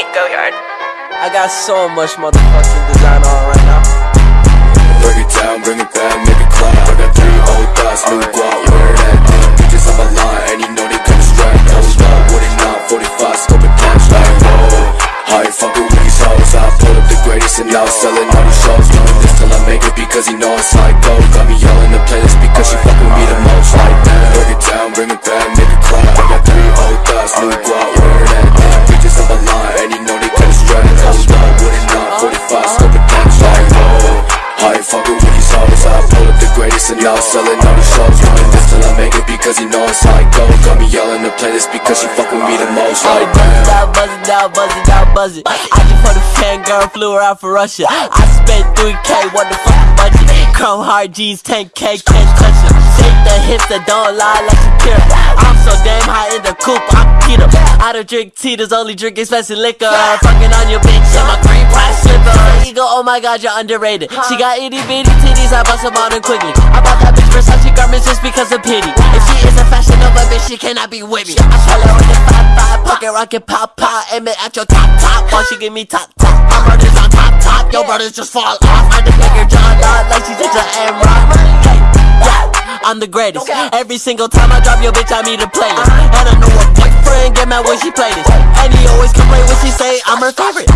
sweet, go yard. I got so much motherfucking design on right now. Bring it down, bring it back, make it clap. I got three old thoughts, new guap, wear that damn. Bitches on my line, and you know they come strapped. Hold up, what it not, 45, scope and cash like, whoa. I ain't fucking with these hoes, I pulled up the greatest and now selling all these shows. Doing this till I make it because he know it's like gold. Got me yelling the playlist because she fucking me the most like that. Bring it down, bring it back, make it clap. And now I'm selling all these shows Doing this till I make it because he know it's how it goes Got me yelling the playlist because she fuck with me the most I Like damn out, buzz it out, buzz it out, buzz it. I just for the fangirl, flew her out for Russia. I spent 3K, what the fuck budget? Chrome hard G's, 10K, can't touch it. Shake the hips that don't lie like Shakira. I'm so damn high in the coupe, Keto. Don't drink tea, only drink expensive liquor. Fucking on your bitch in my green price slipper. Ego, oh my god, you're underrated. She got itty bitty titties, I bust them on her quickly. I bought that bitch Versace garments just because of pity. If she is a fashion Nova bitch, she cannot be with me. I her with the five five, pocket rocket pop pop, aim it at your top top. While she give me top top, my brothers on top top, your brothers just fall off. I just make her John Dot like she's into M-Rock. Yeah, I'm the greatest. Every single time I drop your bitch, I meet a playlist. Uh-huh. And I know her boyfriend get mad when she play this. And he always complain when she say I'm her favorite.